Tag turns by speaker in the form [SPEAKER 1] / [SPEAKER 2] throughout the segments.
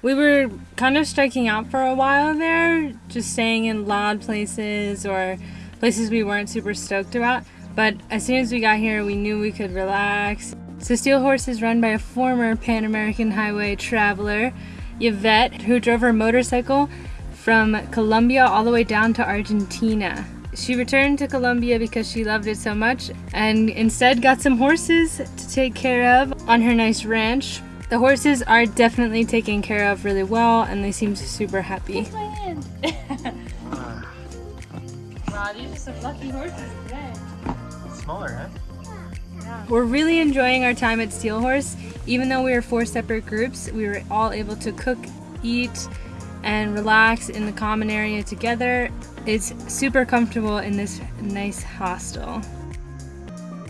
[SPEAKER 1] We were kind of striking out for a while there, just staying in loud places or places we weren't super stoked about. But as soon as we got here, we knew we could relax. So Steel Horse is run by a former Pan American Highway traveler, Yvette, who drove her motorcycle from Colombia all the way down to Argentina. She returned to Colombia because she loved it so much and instead got some horses to take care of on her nice ranch. The horses are definitely taken care of really well and they seem super happy.
[SPEAKER 2] my hand. wow, these are some lucky horses today.
[SPEAKER 3] Smaller, huh?
[SPEAKER 1] We're really enjoying our time at Steel Horse. Even though we were four separate groups, we were all able to cook, eat, and relax in the common area together. It's super comfortable in this nice hostel.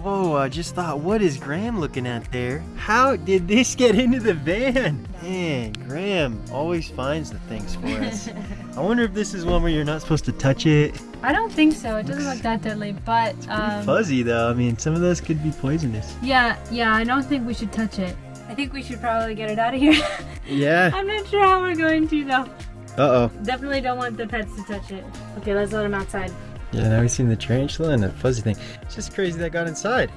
[SPEAKER 3] Whoa, I just thought, what is Graham looking at there? How did this get into the van? Man, Graham always finds the things for us. I wonder if this is one where you're not supposed to touch it.
[SPEAKER 1] I don't think so. It doesn't look that deadly, but um,
[SPEAKER 3] Fuzzy though, I mean, some of those could be poisonous.
[SPEAKER 1] yeah, yeah, I don't think we should touch it. I think we should probably get it out of here.
[SPEAKER 3] Yeah.
[SPEAKER 1] I'm not sure how we're going to though.
[SPEAKER 3] Uh-oh.
[SPEAKER 1] Definitely don't want the pets to touch it. Okay, let's let them outside.
[SPEAKER 3] Yeah, now we've seen the tarantula and the fuzzy thing. It's just crazy that got inside.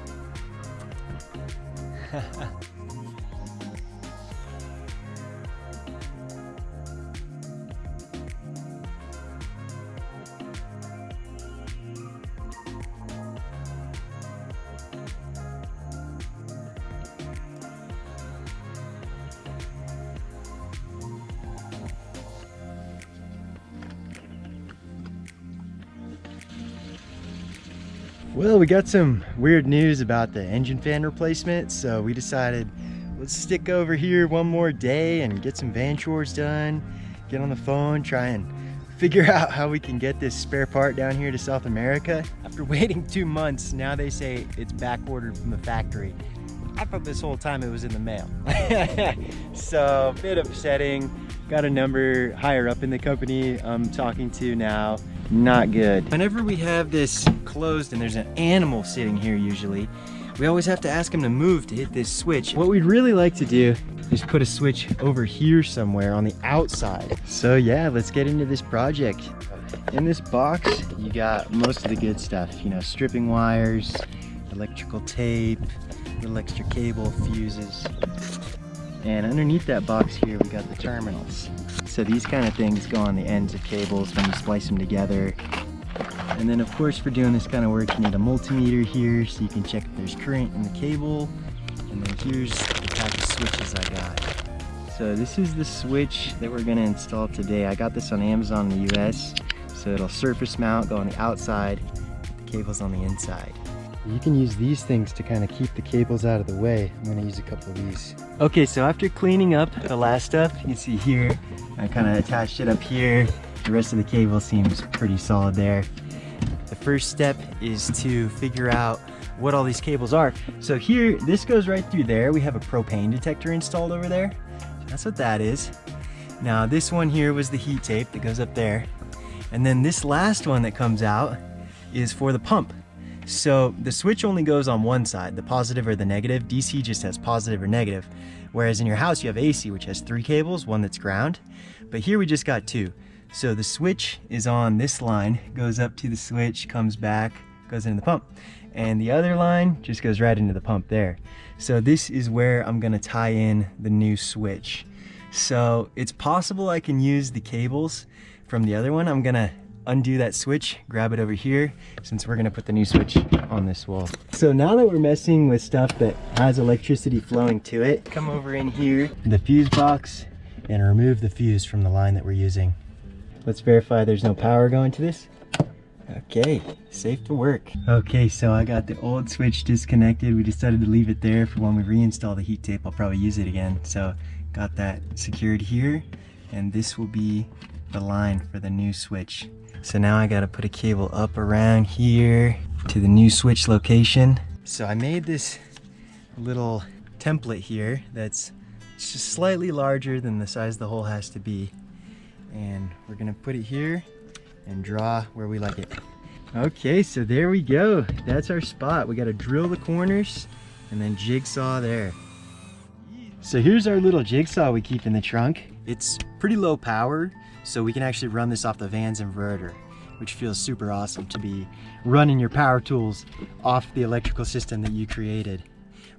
[SPEAKER 3] Well, we got some weird news about the engine fan replacement, so we decided let's stick over here one more day and get some van chores done, get on the phone, try and figure out how we can get this spare part down here to South America. After waiting two months, now they say it's back ordered from the factory. I thought this whole time it was in the mail. so, a bit upsetting. Got a number higher up in the company I'm talking to now. Not good. Whenever we have this closed and there's an animal sitting here usually, we always have to ask him to move to hit this switch. What we'd really like to do is put a switch over here somewhere on the outside. So yeah, let's get into this project. In this box, you got most of the good stuff, you know, stripping wires, electrical tape, little extra cable, fuses. And underneath that box here, we got the terminals. So these kind of things go on the ends of cables when you splice them together. And then of course for doing this kind of work, you need a multimeter here so you can check if there's current in the cable. And then here's the pack of switches I got. So this is the switch that we're gonna install today. I got this on Amazon in the US. So it'll surface mount, go on the outside, the cable's on the inside. You can use these things to kind of keep the cables out of the way. I'm gonna use a couple of these. Okay, so after cleaning up the last stuff, you can see here, I kind of attached it up here. The rest of the cable seems pretty solid there. The first step is to figure out what all these cables are. So here, this goes right through there. We have a propane detector installed over there. That's what that is. Now this one here was the heat tape that goes up there. And then this last one that comes out is for the pump. So the switch only goes on one side, the positive or the negative. DC just has positive or negative. Whereas in your house you have AC, which has three cables, one that's ground. But here we just got two. So the switch is on this line, goes up to the switch, comes back, goes into the pump. And the other line just goes right into the pump there. So this is where I'm gonna tie in the new switch. So it's possible I can use the cables from the other one. I'm gonna undo that switch, grab it over here, since we're gonna put the new switch on this wall. So now that we're messing with stuff that has electricity flowing to it, come over in here, the fuse box, and remove the fuse from the line that we're using. Let's verify there's no power going to this. Okay, safe to work. Okay, so I got the old switch disconnected. We decided to leave it there for when we reinstall the heat tape. I'll probably use it again. So got that secured here, and this will be the line for the new switch. So now I gotta put a cable up around here to the new switch location. So I made this little template here that's just slightly larger than the size the hole has to be. And we're gonna put it here and draw where we like it. Okay, so there we go. That's our spot. We gotta drill the corners and then jigsaw there. So here's our little jigsaw we keep in the trunk. It's pretty low power, so we can actually run this off the van's inverter, which feels super awesome to be running your power tools off the electrical system that you created.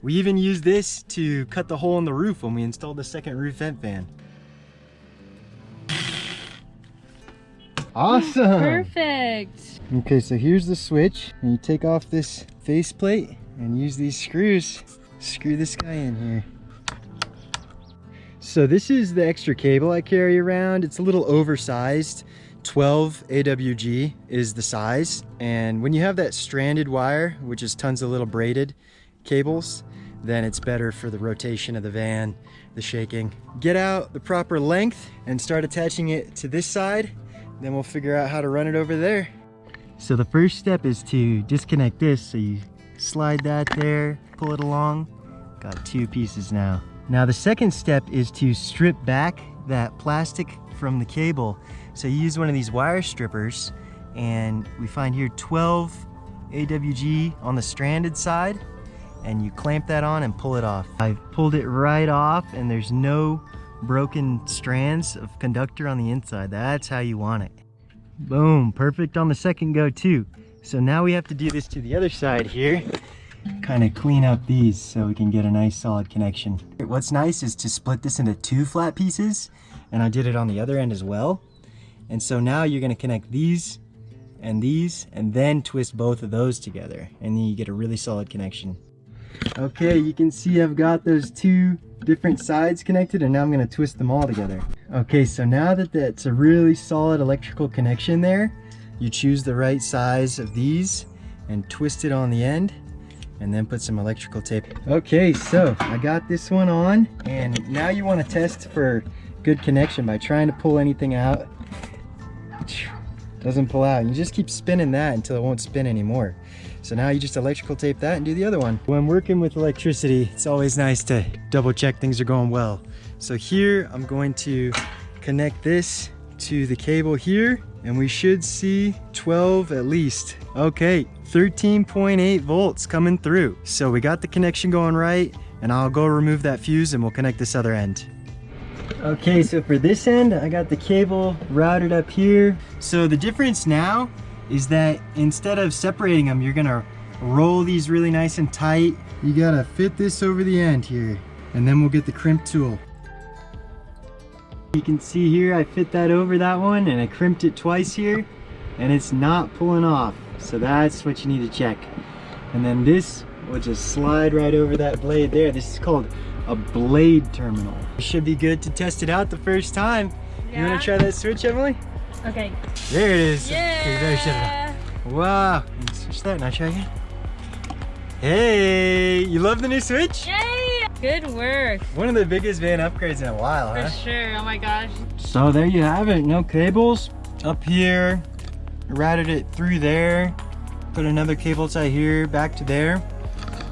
[SPEAKER 3] We even used this to cut the hole in the roof when we installed the second roof vent fan. Awesome!
[SPEAKER 1] Perfect.
[SPEAKER 3] Okay, so here's the switch. And you take off this faceplate and use these screws. Screw this guy in here. So this is the extra cable I carry around. It's a little oversized. 12 AWG is the size. And when you have that stranded wire, which is tons of little braided cables, then it's better for the rotation of the van, the shaking. Get out the proper length and start attaching it to this side. Then we'll figure out how to run it over there. So the first step is to disconnect this. So you slide that there, pull it along. Got two pieces now. Now the second step is to strip back that plastic from the cable. So you use one of these wire strippers and we find here 12 AWG on the stranded side and you clamp that on and pull it off. I pulled it right off and there's no broken strands of conductor on the inside. That's how you want it. Boom, perfect on the second go too. So now we have to do this to the other side here. Kind of clean up these so we can get a nice solid connection. What's nice is to split this into two flat pieces and I did it on the other end as well. And so now you're gonna connect these and these and then twist both of those together and then you get a really solid connection. Okay, you can see I've got those two different sides connected and now I'm gonna twist them all together. Okay, so now that that's a really solid electrical connection there, you choose the right size of these and twist it on the end and then put some electrical tape. Okay, so I got this one on and now you wanna test for good connection by trying to pull anything out. Doesn't pull out. You just keep spinning that until it won't spin anymore. So now you just electrical tape that and do the other one. When working with electricity, it's always nice to double check things are going well. So here I'm going to connect this to the cable here and we should see 12 at least. Okay, 13.8 volts coming through. So we got the connection going right and I'll go remove that fuse and we'll connect this other end. Okay, so for this end, I got the cable routed up here. So the difference now is that instead of separating them, you're gonna roll these really nice and tight. You gotta fit this over the end here, and then we'll get the crimp tool. You can see here, I fit that over that one, and I crimped it twice here, and it's not pulling off. So that's what you need to check. And then this will just slide right over that blade there. This is called a blade terminal. Should be good to test it out the first time.
[SPEAKER 1] Yeah.
[SPEAKER 3] You wanna try that switch, Emily?
[SPEAKER 1] Okay.
[SPEAKER 3] There it is.
[SPEAKER 1] Yeah.
[SPEAKER 3] Okay, there, it. Wow. Switch that and I'll try again. Hey, you love the new switch?
[SPEAKER 1] Yay! Good work.
[SPEAKER 3] One of the biggest van upgrades in a while,
[SPEAKER 1] For
[SPEAKER 3] huh?
[SPEAKER 1] sure. Oh my gosh.
[SPEAKER 3] So there you have it. No cables up here. Routed it through there. Put another cable tie here, back to there.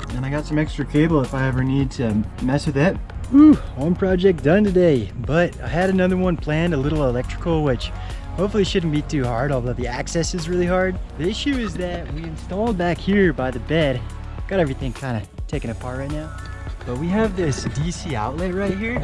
[SPEAKER 3] And I got some extra cable if I ever need to mess with it. Whew, one project done today, but I had another one planned, a little electrical, which hopefully shouldn't be too hard, although the access is really hard. The issue is that we installed back here by the bed. Got everything kind of taken apart right now. But we have this DC outlet right here.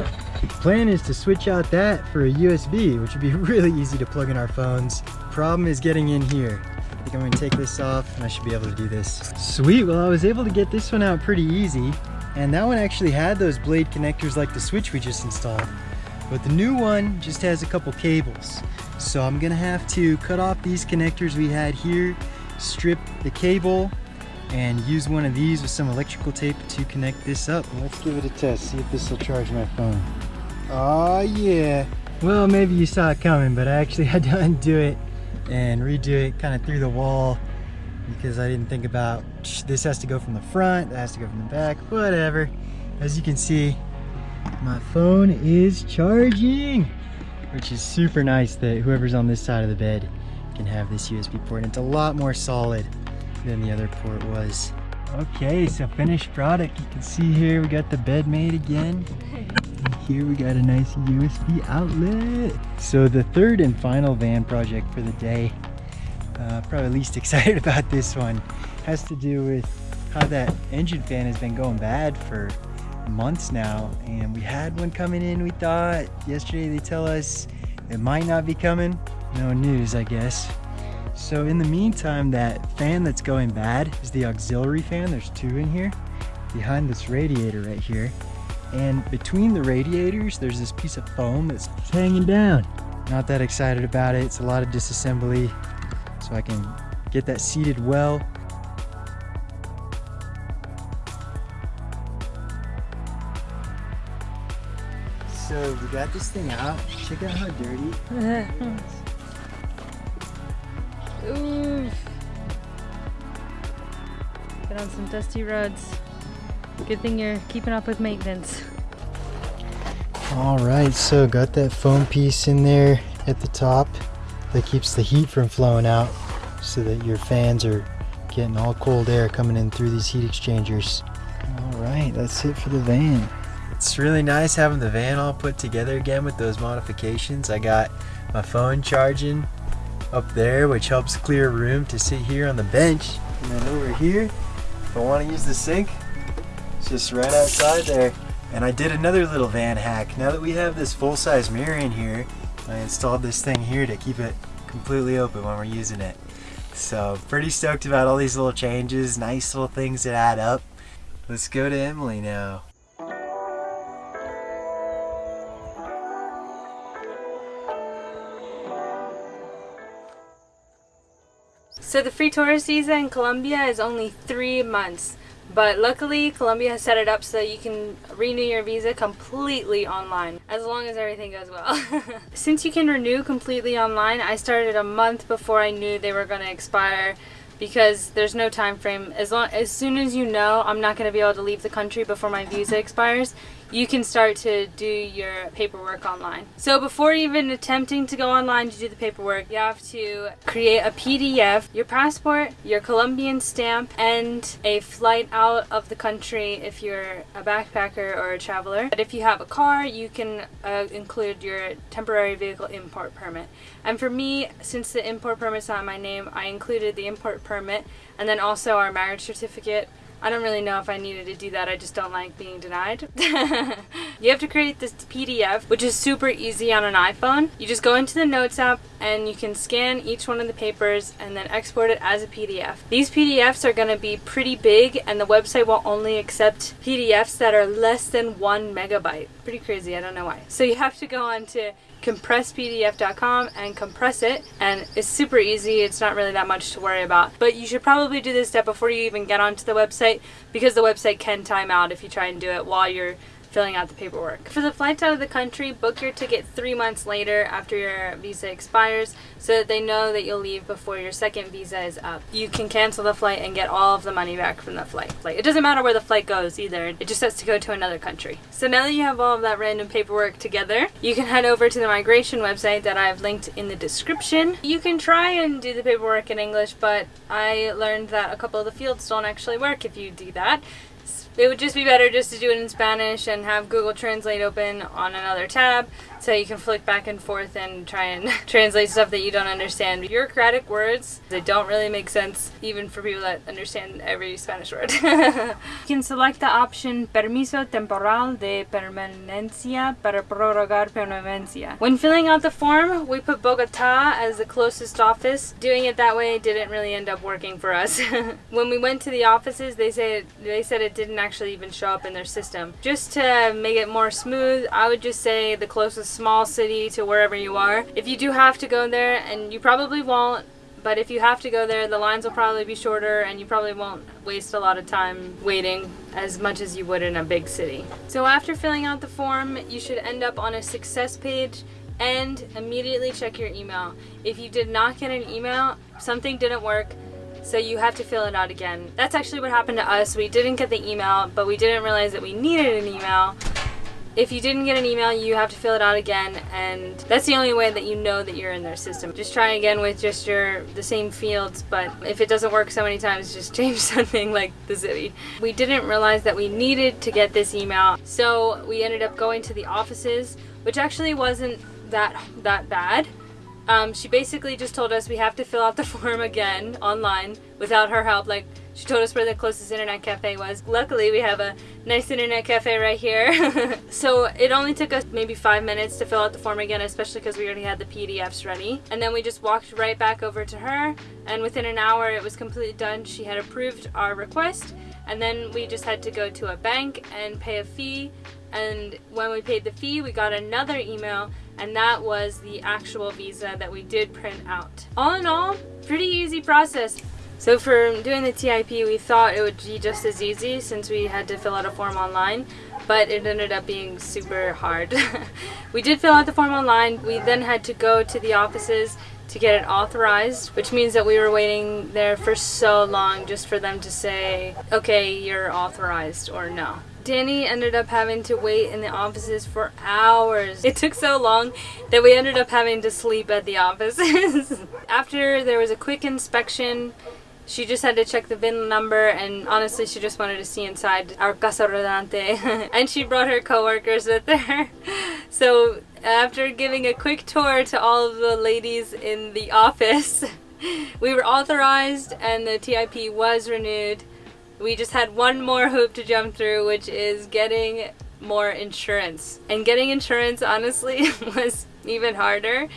[SPEAKER 3] Plan is to switch out that for a USB, which would be really easy to plug in our phones. Problem is getting in here. I think I'm gonna take this off and I should be able to do this. Sweet, well I was able to get this one out pretty easy. And that one actually had those blade connectors like the switch we just installed. But the new one just has a couple cables. So I'm gonna have to cut off these connectors we had here, strip the cable, and use one of these with some electrical tape to connect this up. Let's give it a test, see if this will charge my phone. Oh yeah. Well, maybe you saw it coming, but I actually had to undo it and redo it kind of through the wall because I didn't think about this has to go from the front, that has to go from the back, whatever. As you can see, my phone is charging, which is super nice that whoever's on this side of the bed can have this USB port. And it's a lot more solid than the other port was. Okay, so finished product. You can see here we got the bed made again. And here we got a nice USB outlet. So the third and final van project for the day, uh, probably least excited about this one, has to do with how that engine fan has been going bad for months now, and we had one coming in. We thought yesterday they tell us it might not be coming. No news, I guess. So in the meantime, that fan that's going bad is the auxiliary fan. There's two in here behind this radiator right here. And between the radiators, there's this piece of foam that's hanging down. Not that excited about it. It's a lot of disassembly. So I can get that seated well. So we got this thing out. Check out how dirty.
[SPEAKER 1] Oof. Get on some dusty roads. Good thing you're keeping up with maintenance.
[SPEAKER 3] All right, so got that foam piece in there at the top that keeps the heat from flowing out so that your fans are getting all cold air coming in through these heat exchangers. All right, that's it for the van. It's really nice having the van all put together again with those modifications. I got my phone charging up there, which helps clear room to sit here on the bench. And then over here, if I want to use the sink, it's just right outside there. And I did another little van hack. Now that we have this full-size mirror in here, I installed this thing here to keep it completely open when we're using it. So pretty stoked about all these little changes, nice little things that add up. Let's go to Emily now.
[SPEAKER 1] So the free tourist visa in Colombia is only three months. But luckily, Colombia has set it up so that you can renew your visa completely online, as long as everything goes well. Since you can renew completely online, I started a month before I knew they were going to expire because there's no time frame. As long as soon as you know I'm not going to be able to leave the country before my visa expires, you can start to do your paperwork online. So before even attempting to go online to do the paperwork, you have to create a PDF, your passport, your Colombian stamp, and a flight out of the country if you're a backpacker or a traveler. But if you have a car, you can uh, include your temporary vehicle import permit. And for me, since the import permit's not my name, I included the import permit and then also our marriage certificate I don't really know if I needed to do that. I just don't like being denied. you have to create this PDF, which is super easy on an iPhone. You just go into the Notes app and you can scan each one of the papers and then export it as a PDF. These PDFs are going to be pretty big and the website will only accept PDFs that are less than one megabyte. Pretty crazy, I don't know why. So you have to go on to compresspdf.com and compress it and it's super easy. It's not really that much to worry about. But you should probably do this step before you even get onto the website because the website can time out if you try and do it while you're filling out the paperwork. For the flights out of the country, book your ticket three months later after your visa expires so that they know that you'll leave before your second visa is up. You can cancel the flight and get all of the money back from the flight. It doesn't matter where the flight goes either, it just has to go to another country. So now that you have all of that random paperwork together, you can head over to the migration website that I've linked in the description. You can try and do the paperwork in English, but I learned that a couple of the fields don't actually work if you do that. It would just be better just to do it in Spanish and have Google Translate open on another tab so you can flick back and forth and try and translate stuff that you don't understand. Bureaucratic words that don't really make sense even for people that understand every Spanish word. you can select the option Permiso Temporal de Permanencia para prorrogar permanencia. When filling out the form, we put Bogota as the closest office. Doing it that way didn't really end up working for us. when we went to the offices, they said they said it didn't actually even show up in their system. Just to make it more smooth, I would just say the closest small city to wherever you are. If you do have to go there, and you probably won't, but if you have to go there, the lines will probably be shorter and you probably won't waste a lot of time waiting as much as you would in a big city. So after filling out the form, you should end up on a success page and immediately check your email. If you did not get an email, something didn't work, so you have to fill it out again. That's actually what happened to us. We didn't get the email, but we didn't realize that we needed an email. If you didn't get an email, you have to fill it out again, and that's the only way that you know that you're in their system. Just try again with just your the same fields, but if it doesn't work so many times, just change something like the city. We didn't realize that we needed to get this email, so we ended up going to the offices, which actually wasn't that that bad. Um, she basically just told us we have to fill out the form again online without her help. Like She told us where the closest internet cafe was. Luckily, we have a nice internet cafe right here. so it only took us maybe five minutes to fill out the form again, especially because we already had the PDFs ready. And then we just walked right back over to her, and within an hour it was completely done. She had approved our request, and then we just had to go to a bank and pay a fee. And when we paid the fee, we got another email and that was the actual visa that we did print out. All in all, pretty easy process. So for doing the TIP, we thought it would be just as easy since we had to fill out a form online, but it ended up being super hard. we did fill out the form online. We then had to go to the offices to get it authorized, which means that we were waiting there for so long just for them to say, okay, you're authorized or no. Danny ended up having to wait in the offices for hours. It took so long that we ended up having to sleep at the offices. After there was a quick inspection, she just had to check the VIN number and honestly she just wanted to see inside our Casa Rodante and she brought her coworkers with her. So after giving a quick tour to all of the ladies in the office, we were authorized and the TIP was renewed we just had one more hoop to jump through, which is getting more insurance. And getting insurance, honestly, was even harder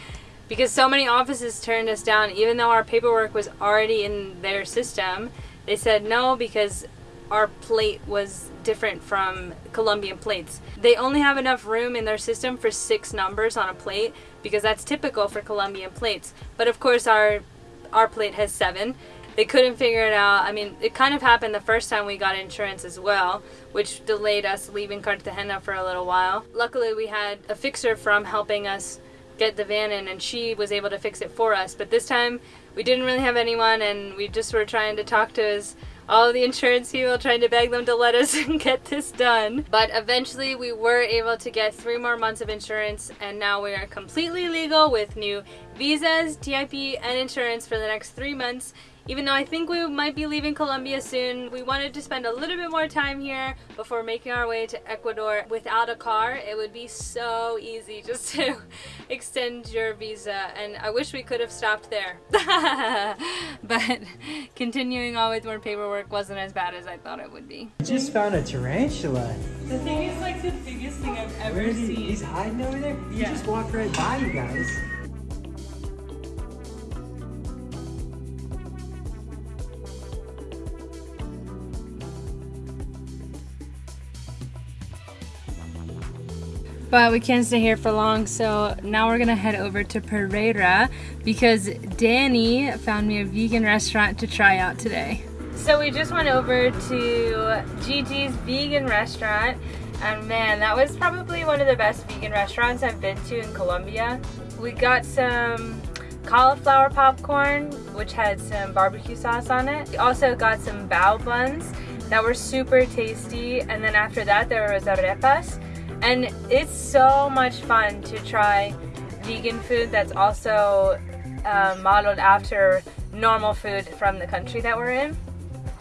[SPEAKER 1] because so many offices turned us down, even though our paperwork was already in their system. They said no because our plate was different from Colombian plates. They only have enough room in their system for six numbers on a plate because that's typical for Colombian plates. But of course our our plate has seven they couldn't figure it out. I mean, it kind of happened the first time we got insurance as well, which delayed us leaving Cartagena for a little while. Luckily, we had a fixer from helping us get the van in and she was able to fix it for us. But this time we didn't really have anyone and we just were trying to talk to his all the insurance people trying to beg them to let us get this done. But eventually we were able to get three more months of insurance and now we are completely legal with new visas, TIP, and insurance for the next three months even though I think we might be leaving Colombia soon, we wanted to spend a little bit more time here before making our way to Ecuador. Without a car, it would be so easy just to extend your visa, and I wish we could have stopped there. but continuing on with more paperwork wasn't as bad as I thought it would be.
[SPEAKER 4] I just found a tarantula.
[SPEAKER 2] The thing is like the biggest thing I've ever
[SPEAKER 4] Where is he?
[SPEAKER 2] seen.
[SPEAKER 4] He's hiding over there? He just walked right by you guys.
[SPEAKER 1] But we can't stay here for long, so now we're gonna head over to Pereira because Danny found me a vegan restaurant to try out today. So we just went over to Gigi's vegan restaurant, and man, that was probably one of the best vegan restaurants I've been to in Colombia. We got some cauliflower popcorn, which had some barbecue sauce on it. We also got some bao buns that were super tasty, and then after that there was arepas. And it's so much fun to try vegan food that's also uh, modeled after normal food from the country that we're in.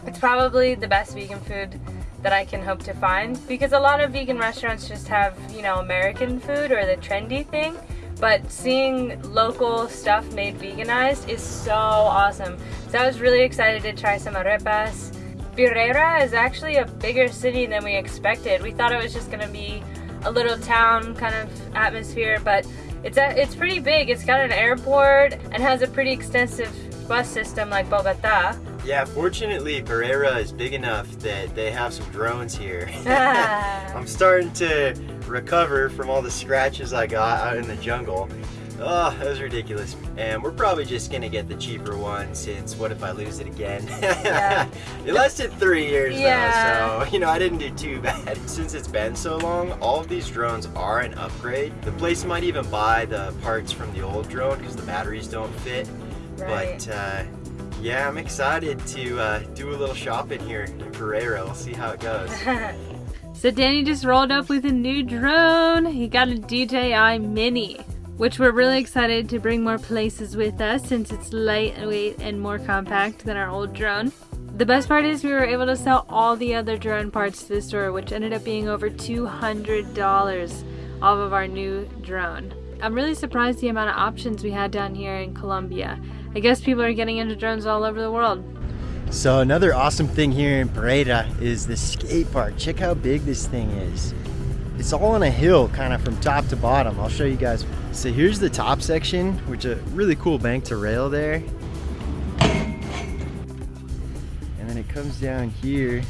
[SPEAKER 1] It's probably the best vegan food that I can hope to find because a lot of vegan restaurants just have, you know, American food or the trendy thing. But seeing local stuff made veganized is so awesome. So I was really excited to try some arepas. Pereira is actually a bigger city than we expected. We thought it was just gonna be a little town kind of atmosphere, but it's a, it's pretty big. It's got an airport and has a pretty extensive bus system like Bogota.
[SPEAKER 3] Yeah, fortunately, Pereira is big enough that they have some drones here. I'm starting to recover from all the scratches I got out in the jungle. Oh, that was ridiculous. And we're probably just gonna get the cheaper one since what if I lose it again?
[SPEAKER 1] Yeah.
[SPEAKER 3] it lasted three years
[SPEAKER 1] Yeah.
[SPEAKER 3] though, so you know I didn't do too bad. Since it's been so long, all of these drones are an upgrade. The place might even buy the parts from the old drone because the batteries don't fit.
[SPEAKER 1] Right.
[SPEAKER 3] But uh, yeah, I'm excited to uh, do a little shopping here in Pereira. We'll see how it goes.
[SPEAKER 1] So Danny just rolled up with a new drone. He got a DJI Mini, which we're really excited to bring more places with us since it's lightweight and more compact than our old drone. The best part is we were able to sell all the other drone parts to the store, which ended up being over $200 off of our new drone. I'm really surprised the amount of options we had down here in Colombia. I guess people are getting into drones all over the world.
[SPEAKER 3] So another awesome thing here in Pereira is the skate park. Check how big this thing is. It's all on a hill kind of from top to bottom. I'll show you guys. So here's the top section, which a really cool bank to rail there. And then it comes down here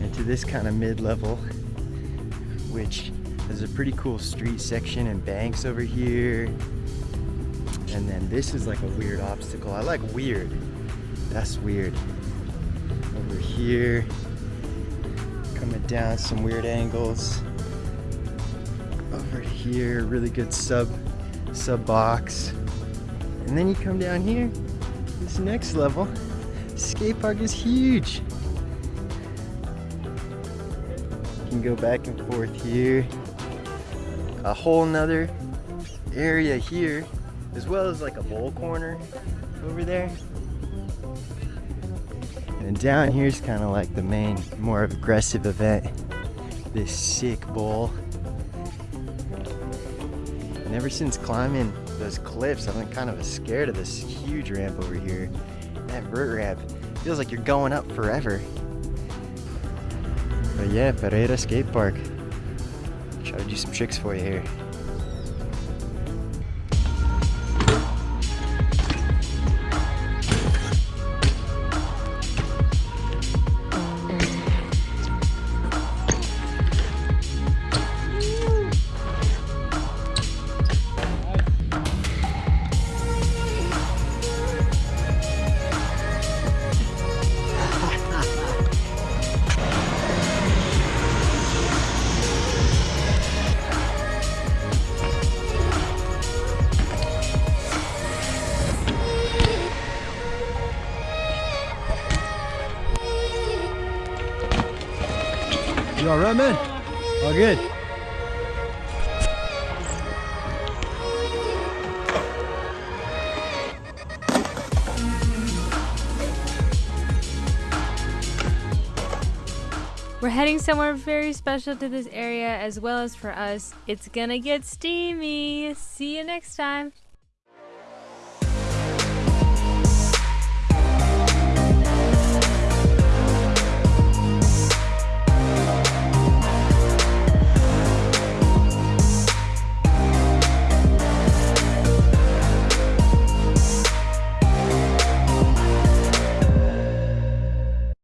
[SPEAKER 3] into this kind of mid-level, which is a pretty cool street section and banks over here. And then this is like a weird obstacle. I like weird. That's weird over here coming down some weird angles over here really good sub sub box. And then you come down here this next level. Skate park is huge. You can go back and forth here. A whole nother area here as well as like a bowl corner over there. And down here's kind of like the main, more aggressive event. This sick bowl. And ever since climbing those cliffs, I've been kind of scared of this huge ramp over here. That vert ramp feels like you're going up forever. But yeah, Pereira Skate Park. Try to do some tricks for you here. Right, man? All good.
[SPEAKER 1] We're heading somewhere very special to this area as well as for us. It's gonna get steamy. See you next time.